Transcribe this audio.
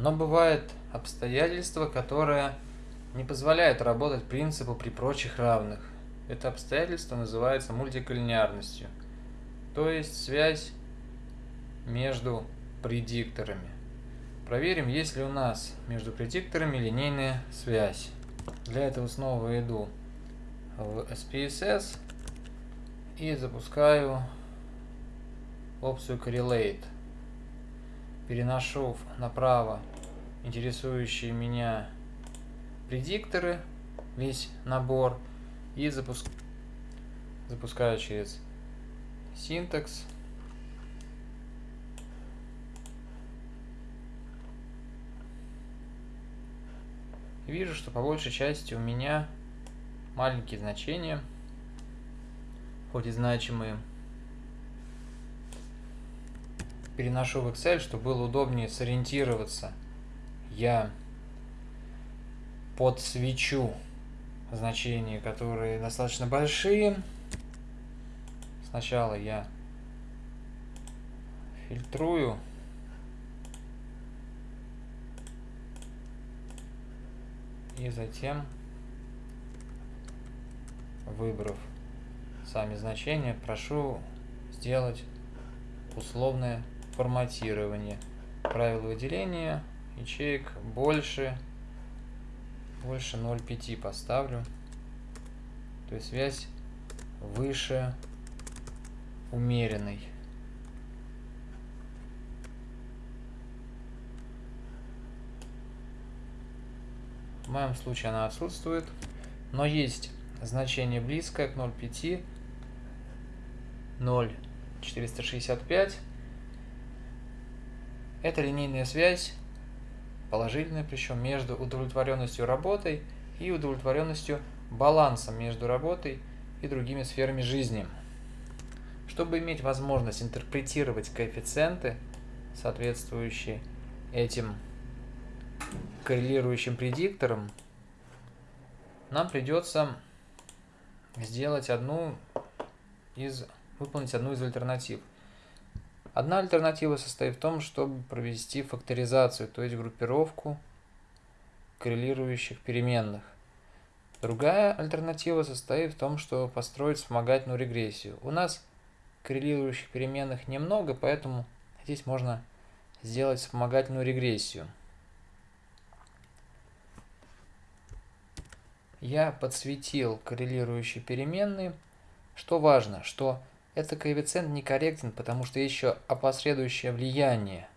Но бывают обстоятельства, которые не позволяют работать принципу при прочих равных. Это обстоятельство называется мультиколлинеарностью, то есть связь между предикторами. Проверим, есть ли у нас между предикторами линейная связь. Для этого снова иду в SPSS и запускаю опцию Correlate. Переношу направо интересующие меня предикторы, весь набор, и запуск... запускаю через синтекс. вижу, что по большей части у меня маленькие значения, хоть и значимые. Переношу в Excel, чтобы было удобнее сориентироваться. Я подсвечу значения, которые достаточно большие. Сначала я фильтрую и затем выбрав сами значения прошу сделать условное форматирование правила выделения ячеек больше больше 0,5 поставлю то есть связь выше умеренной В моем случае она отсутствует. Но есть значение близкое к 0,5. 0,465. Это линейная связь, положительная причем, между удовлетворенностью работой и удовлетворенностью балансом между работой и другими сферами жизни. Чтобы иметь возможность интерпретировать коэффициенты, соответствующие этим коррелирующим предиктором, нам придется сделать одну из, выполнить одну из альтернатив. Одна альтернатива состоит в том, чтобы провести факторизацию, то есть группировку коррелирующих переменных. Другая альтернатива состоит в том, что построить вспомогательную регрессию. У нас коррелирующих переменных немного, поэтому здесь можно сделать вспомогательную регрессию. я подсветил коррелирующие переменные. Что важно, что этот коэффициент некорректен, потому что еще опосредующее влияние